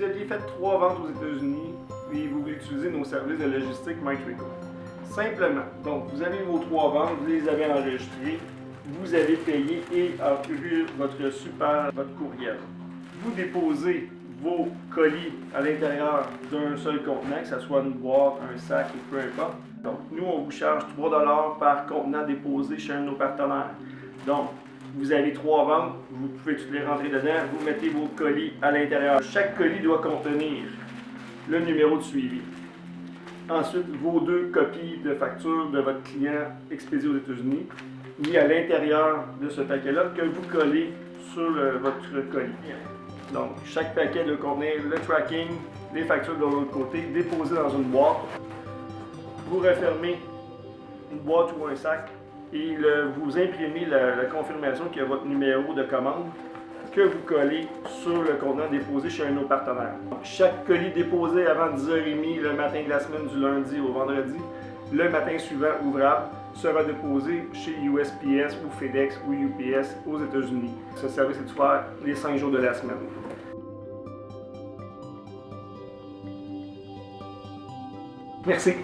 vous aviez fait trois ventes aux États-Unis et vous voulez utiliser nos services de logistique MyTrico. Simplement, donc vous avez vos trois ventes, vous les avez enregistrées, vous avez payé et eu votre super, votre courriel. Vous déposez vos colis à l'intérieur d'un seul contenant, que ce soit une boîte, un sac ou peu importe. Donc, nous, on vous charge 3 par contenant déposé chez un de nos partenaires. Donc, vous avez trois ventes, vous pouvez toutes les rentrer dedans, vous mettez vos colis à l'intérieur. Chaque colis doit contenir le numéro de suivi. Ensuite, vos deux copies de facture de votre client expédié aux États-Unis, mis à l'intérieur de ce paquet-là, que vous collez sur votre colis. Donc, chaque paquet doit contenir le tracking, les factures de l'autre côté, déposées dans une boîte. Vous refermez une boîte ou un sac et vous imprimez la, confirmation qu'il y a votre numéro de commande que vous collez sur le contenant déposé chez un de nos partenaires. chaque colis déposé avant 10h30 le matin de la semaine du lundi au vendredi, le matin suivant ouvrable, sera déposé chez USPS ou FedEx ou UPS aux États-Unis. Ce service est ouvert les 5 jours de la semaine. Merci.